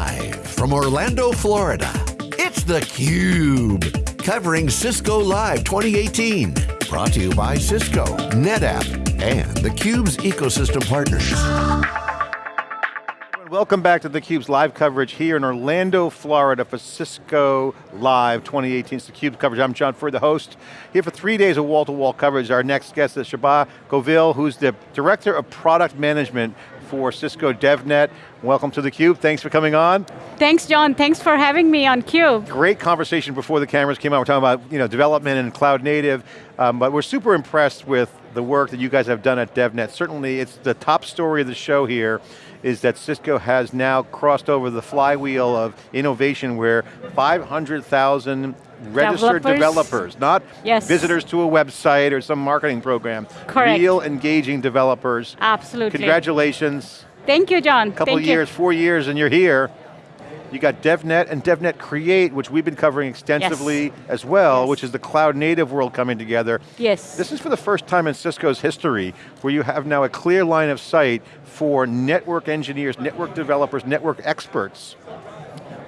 Live from Orlando, Florida, it's theCUBE. Covering Cisco Live 2018. Brought to you by Cisco, NetApp, and theCUBE's ecosystem partners. Welcome back to theCUBE's live coverage here in Orlando, Florida for Cisco Live 2018. It's theCUBE coverage, I'm John Furrier, the host. Here for three days of wall-to-wall -wall coverage. Our next guest is Shahba Govil, who's the Director of Product Management for Cisco DevNet. Welcome to theCUBE, thanks for coming on. Thanks John, thanks for having me on CUBE. Great conversation before the cameras came out. We're talking about you know, development and cloud native, um, but we're super impressed with the work that you guys have done at DevNet. Certainly it's the top story of the show here is that Cisco has now crossed over the flywheel of innovation where 500,000 registered developers, developers not yes. visitors to a website or some marketing program. Correct. Real engaging developers. Absolutely. Congratulations. Thank you, John. A couple Thank years, you. four years, and you're here. You got DevNet and DevNet Create, which we've been covering extensively yes. as well, yes. which is the cloud native world coming together. Yes. This is for the first time in Cisco's history where you have now a clear line of sight for network engineers, network developers, network experts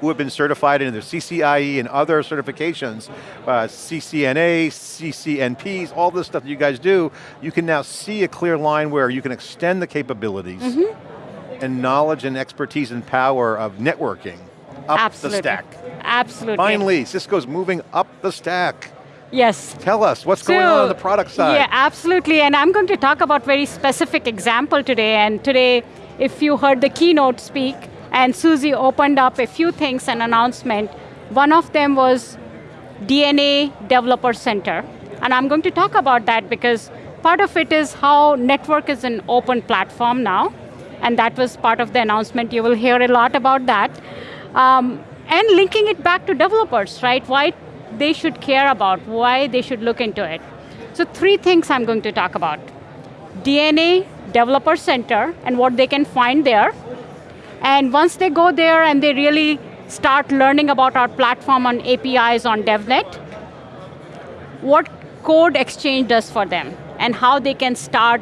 who have been certified in the CCIE and other certifications, uh, CCNA, CCNPs, all this stuff that you guys do, you can now see a clear line where you can extend the capabilities mm -hmm. and knowledge and expertise and power of networking up Absolutely. the stack. Absolutely. Finally, Cisco's moving up the stack. Yes. Tell us, what's so, going on on the product side? Yeah, absolutely, and I'm going to talk about very specific example today, and today, if you heard the keynote speak, and Susie opened up a few things, an announcement. One of them was DNA Developer Center. And I'm going to talk about that because part of it is how network is an open platform now. And that was part of the announcement. You will hear a lot about that. Um, and linking it back to developers, right? Why they should care about, why they should look into it. So three things I'm going to talk about. DNA Developer Center and what they can find there. And once they go there and they really start learning about our platform on APIs on DevNet, what code exchange does for them and how they can start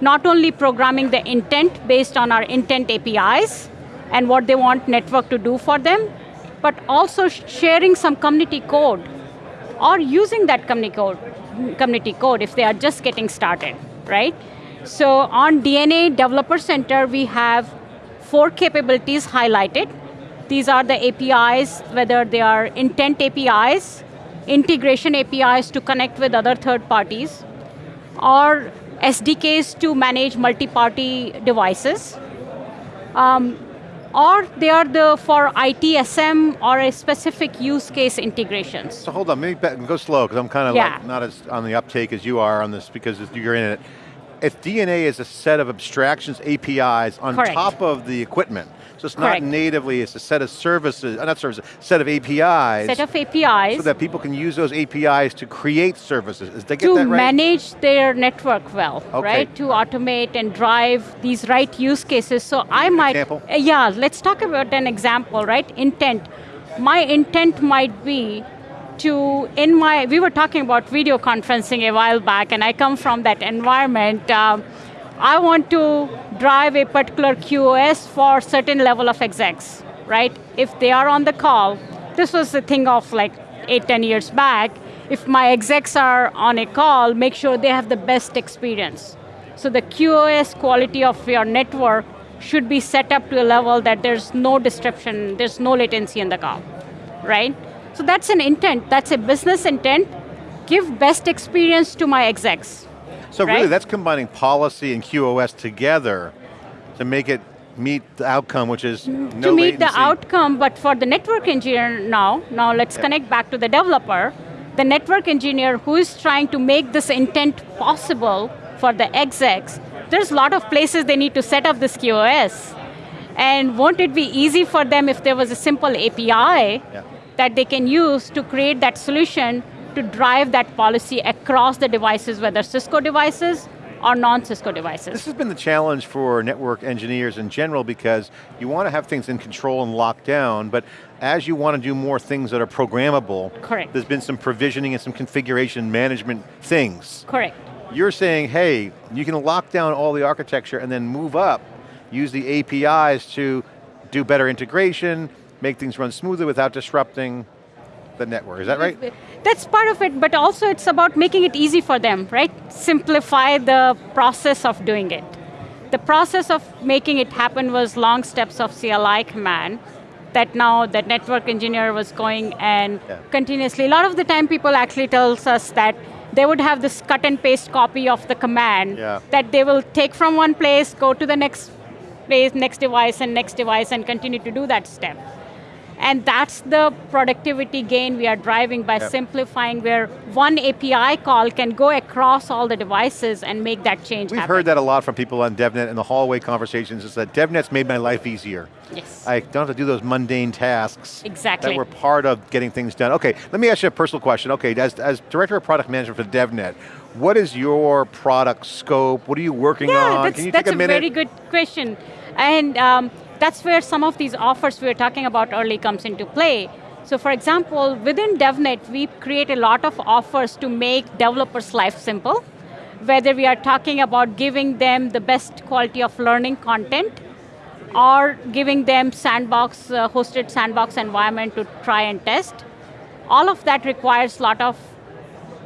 not only programming the intent based on our intent APIs and what they want network to do for them, but also sharing some community code or using that community code, community code if they are just getting started, right? So on DNA Developer Center, we have four capabilities highlighted. These are the APIs, whether they are intent APIs, integration APIs to connect with other third parties, or SDKs to manage multi-party devices. Um, or they are the for ITSM or a specific use case integrations. So hold on, maybe go slow, because I'm kind of yeah. like not as on the uptake as you are on this, because you're in it if DNA is a set of abstractions, APIs on Correct. top of the equipment, so it's Correct. not natively, it's a set of services, uh, not services, set of APIs. Set of APIs. So that people can use those APIs to create services. Is they get to that right? manage their network well, okay. right? To automate and drive these right use cases. So I might, example? Uh, yeah, let's talk about an example, right? Intent. My intent might be to, in my, we were talking about video conferencing a while back, and I come from that environment. Uh, I want to drive a particular QoS for certain level of execs, right? If they are on the call, this was the thing of like eight, ten years back, if my execs are on a call, make sure they have the best experience. So the QoS quality of your network should be set up to a level that there's no disruption, there's no latency in the call, right? So that's an intent, that's a business intent. Give best experience to my execs. So right? really that's combining policy and QoS together to make it meet the outcome, which is mm, no To meet latency. the outcome, but for the network engineer now, now let's connect back to the developer, the network engineer who is trying to make this intent possible for the execs, there's a lot of places they need to set up this QoS. And won't it be easy for them if there was a simple API yeah that they can use to create that solution to drive that policy across the devices, whether Cisco devices or non-Cisco devices. This has been the challenge for network engineers in general because you want to have things in control and locked down, but as you want to do more things that are programmable, Correct. there's been some provisioning and some configuration management things. Correct. You're saying, hey, you can lock down all the architecture and then move up, use the APIs to do better integration, make things run smoothly without disrupting the network, is that right? That's part of it, but also it's about making it easy for them, right? Simplify the process of doing it. The process of making it happen was long steps of CLI command that now the network engineer was going and yeah. continuously, a lot of the time people actually tells us that they would have this cut and paste copy of the command yeah. that they will take from one place, go to the next place, next device and next device and continue to do that step. And that's the productivity gain we are driving by yep. simplifying where one API call can go across all the devices and make that change We've happen. heard that a lot from people on DevNet in the hallway conversations is that DevNet's made my life easier. Yes. I don't have to do those mundane tasks. Exactly. That were part of getting things done. Okay, let me ask you a personal question. Okay, as, as Director of Product Management for DevNet, what is your product scope? What are you working yeah, on? That's, Can you that's take a, a very good question. And um, that's where some of these offers we were talking about early comes into play. So for example, within DevNet, we create a lot of offers to make developers' life simple, whether we are talking about giving them the best quality of learning content, or giving them sandbox, uh, hosted sandbox environment to try and test. All of that requires a lot of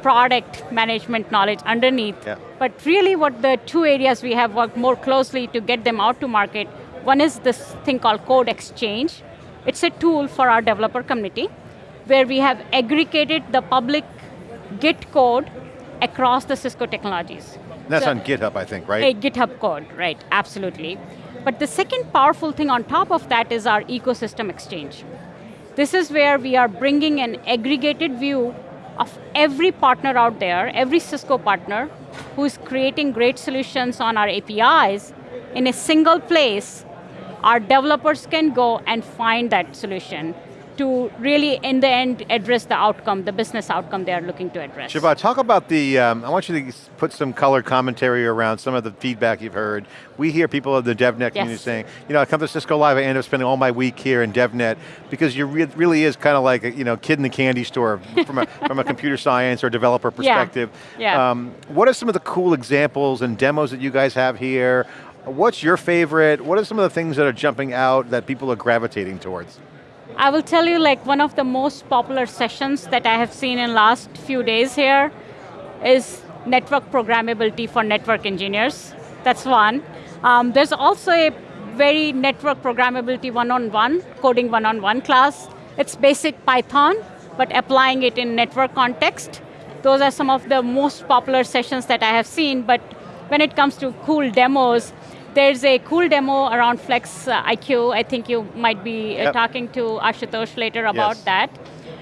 product management knowledge underneath. Yeah. But really what the two areas we have worked more closely to get them out to market one is this thing called Code Exchange. It's a tool for our developer community where we have aggregated the public Git code across the Cisco technologies. That's so, on GitHub, I think, right? A GitHub code, right, absolutely. But the second powerful thing on top of that is our ecosystem exchange. This is where we are bringing an aggregated view of every partner out there, every Cisco partner, who is creating great solutions on our APIs in a single place our developers can go and find that solution to really, in the end, address the outcome, the business outcome they are looking to address. Siobhan, talk about the, um, I want you to put some color commentary around some of the feedback you've heard. We hear people of the DevNet community yes. saying, you know, I come to Cisco Live, I end up spending all my week here in DevNet, because you re really is kind of like a you know, kid in the candy store from, a, from a computer science or developer perspective. Yeah. yeah. Um, what are some of the cool examples and demos that you guys have here? What's your favorite? What are some of the things that are jumping out that people are gravitating towards? I will tell you like one of the most popular sessions that I have seen in last few days here is network programmability for network engineers. That's one. Um, there's also a very network programmability one-on-one, -on -one, coding one-on-one -on -one class. It's basic Python, but applying it in network context. Those are some of the most popular sessions that I have seen, but when it comes to cool demos, there's a cool demo around Flex uh, IQ. I think you might be uh, yep. talking to Ashutosh later about yes. that.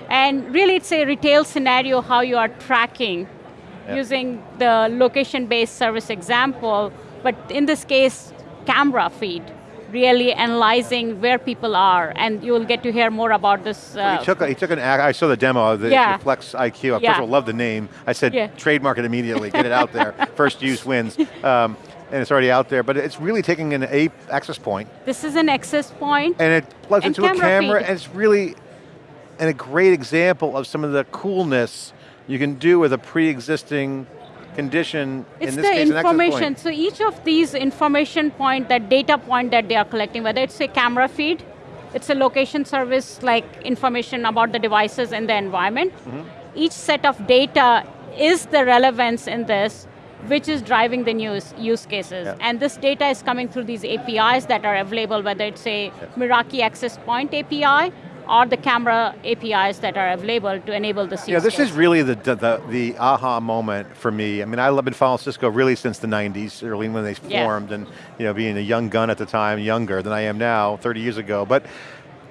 And really it's a retail scenario how you are tracking yep. using the location-based service example, but in this case, camera feed really analyzing where people are, and you will get to hear more about this. Uh, he, took he took an, I saw the demo, the, yeah. the Flex IQ, I yeah. first of all love the name. I said, yeah. trademark it immediately, get it out there, first use wins. Um, and it's already out there, but it's really taking an A access point. This is an access point. And it plugs into a camera, feed. and it's really and a great example of some of the coolness you can do with a pre-existing condition, it's in this case, information. So each of these information point, that data point that they are collecting, whether it's a camera feed, it's a location service like information about the devices and the environment. Mm -hmm. Each set of data is the relevance in this, which is driving the new use cases. Yeah. And this data is coming through these APIs that are available, whether it's a yeah. Meraki Access Point API or the camera APIs that are available to enable the Yeah, this case. is really the, the, the, aha moment for me. I mean, I've been following Cisco really since the 90s, early when they yeah. formed, and you know, being a young gun at the time, younger than I am now, 30 years ago. But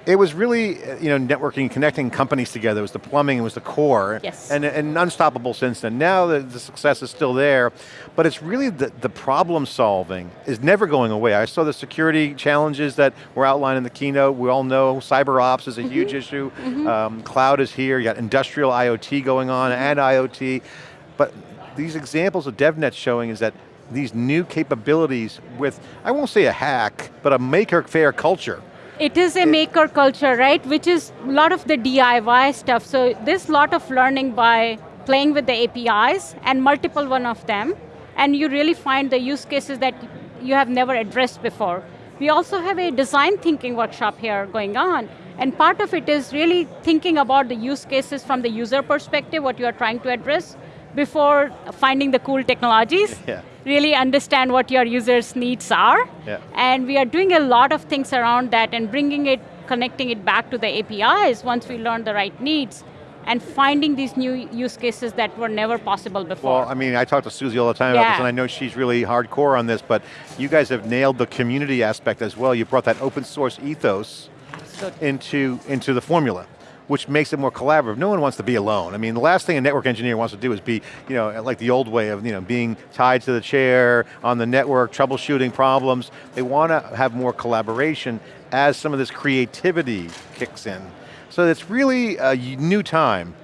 it was really, uh, you know, networking, connecting companies together. It was the plumbing, it was the core. Yes. And, and unstoppable since then. Now the, the success is still there, but it's really the, the problem solving is never going away. I saw the security challenges that were outlined in the keynote. We all know cyber ops is a mm -hmm. huge issue. Mm -hmm. um, cloud is here, you got industrial IoT going on and IoT. But these examples of DevNet showing is that these new capabilities with, I won't say a hack, but a maker fair culture it is a maker culture, right? Which is a lot of the DIY stuff. So there's a lot of learning by playing with the APIs and multiple one of them. And you really find the use cases that you have never addressed before. We also have a design thinking workshop here going on, and part of it is really thinking about the use cases from the user perspective, what you are trying to address, before finding the cool technologies. Yeah. Really understand what your users' needs are. Yeah. And we are doing a lot of things around that and bringing it, connecting it back to the APIs once we learn the right needs and finding these new use cases that were never possible before. Well, I mean, I talk to Susie all the time about this, and I know she's really hardcore on this, but you guys have nailed the community aspect as well. You brought that open source ethos into, into the formula which makes it more collaborative. No one wants to be alone. I mean, the last thing a network engineer wants to do is be, you know, like the old way of, you know, being tied to the chair on the network, troubleshooting problems. They want to have more collaboration as some of this creativity kicks in. So it's really a new time.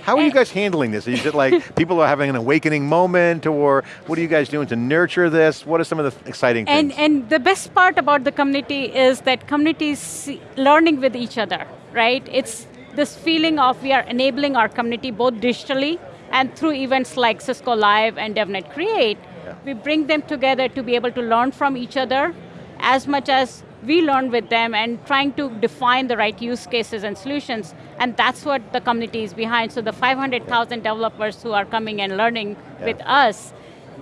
How are you eh. guys handling this? Is it like people are having an awakening moment or what are you guys doing to nurture this? What are some of the exciting And, things? and the best part about the community is that communities learning with each other, right? It's this feeling of we are enabling our community both digitally and through events like Cisco Live and DevNet Create. Yeah. We bring them together to be able to learn from each other as much as we learn with them and trying to define the right use cases and solutions. And that's what the community is behind. So the 500,000 developers who are coming and learning Yeah. with us,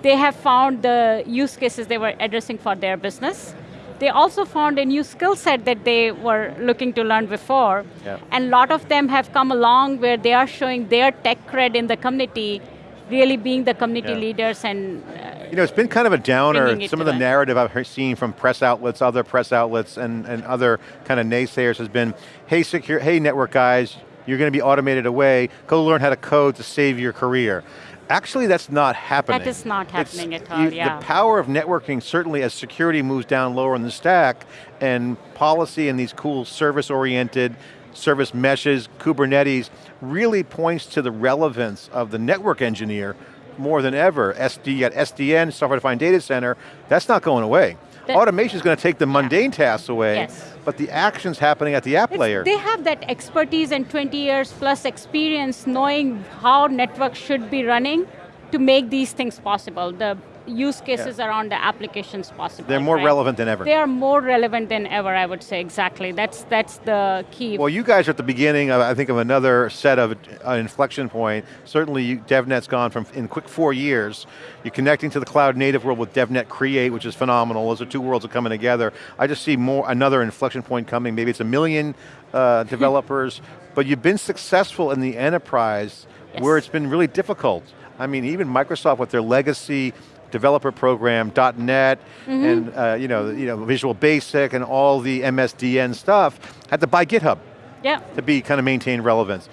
they have found the use cases they were addressing for their business. They also found a new skill set that they were looking to learn before. Yeah. And a lot of them have come along where they are showing their tech cred in the community, really being the community Yeah. leaders and uh, You know, it's been kind of a downer, some of the that. narrative I've seen from press outlets, other press outlets, and, and other kind of naysayers has been, hey, secure, hey network guys, you're going to be automated away, go learn how to code to save your career. Actually, that's not happening. That is not It's- happening at all, yeah. The power of networking, certainly as security moves down lower in the stack, and policy and these cool service-oriented, service meshes, Kubernetes, really points to the relevance of the network engineer more than ever. SD, you got SDN, software defined data center, that's not going away. Automation is going to take the mundane tasks away, Yes. but the action's happening at the app It's- layer. They have that expertise and 20 years plus experience knowing how networks should be running to make these things possible. The use cases around the applications possible. They're more right? relevant than ever. They are more relevant than ever, I would say, exactly. That's, that's the key. Well, you guys are at the beginning, of, I think, of another set of uh, inflection point. Certainly, you, DevNet's gone from, in quick four years, you're connecting to the cloud native world with DevNet Create, which is phenomenal. Those are two worlds are coming together. I just see more another inflection point coming. Maybe it's a million uh, developers, but you've been successful in the enterprise Yes. where it's been really difficult. I mean, even Microsoft with their legacy developer program, .NET, Mm-hmm. and uh, you know, you know, Visual Basic and all the MSDN stuff, had to buy GitHub yeah. to be kind of maintain relevance.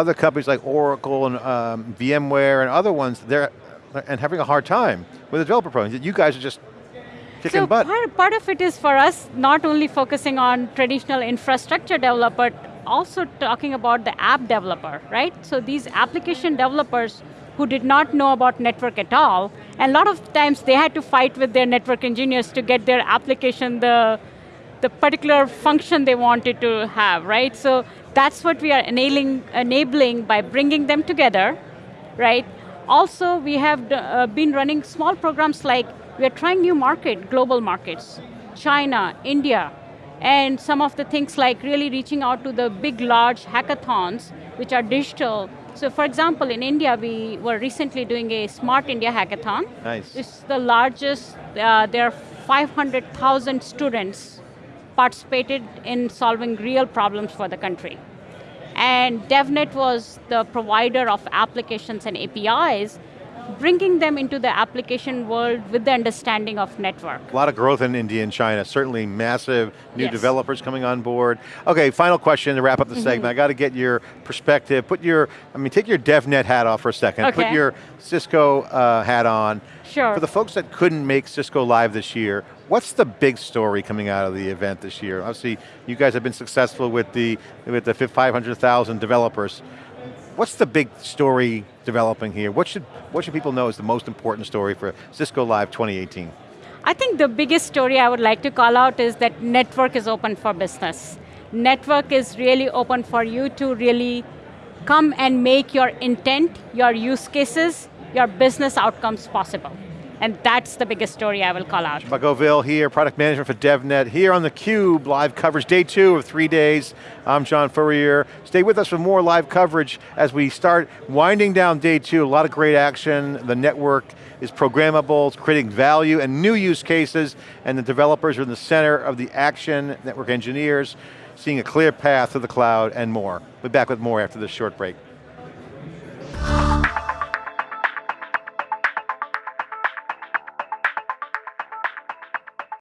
Other companies like Oracle and um, VMware and other ones, they're and having a hard time with the developer program. You guys are just kicking So butt. part, part of it is for us not only focusing on traditional infrastructure developer, but also talking about the app developer, right? So these application developers who did not know about network at all, and a lot of times they had to fight with their network engineers to get their application the, the particular function they wanted to have, right? So that's what we are enabling, enabling by bringing them together, right? Also, we have uh, been running small programs like we are trying new market, global markets, China, India, and some of the things like really reaching out to the big, large hackathons, which are digital. So for example, in India, we were recently doing a Smart India Hackathon. Nice. It's the largest, uh, there are 500,000 students participated in solving real problems for the country. And DevNet was the provider of applications and APIs, bringing them into the application world with the understanding of network. A lot of growth in India and China, certainly massive new Yes. developers coming on board. Okay, final question to wrap up the Mm-hmm. segment. I got to get your perspective. Put your, I mean, take your DevNet hat off for a second. okay. Put your Cisco uh, hat on. Sure. For the folks that couldn't make Cisco Live this year, what's the big story coming out of the event this year? Obviously, you guys have been successful with the, with the 500,000 developers. What's the big story developing here? What should, what should people know is the most important story for Cisco Live 2018? I think the biggest story I would like to call out is that network is open for business. Network is really open for you to really come and make your intent, your use cases, your business outcomes possible. And that's the biggest story I will call out. Bagoville here, product management for DevNet, here on theCUBE, live coverage, day two of three days. I'm John Furrier. Stay with us for more live coverage as we start winding down day two, a lot of great action. The network is programmable, it's creating value and new use cases, and the developers are in the center of the action, network engineers, seeing a clear path to the cloud and more. We'll be back with more after this short break.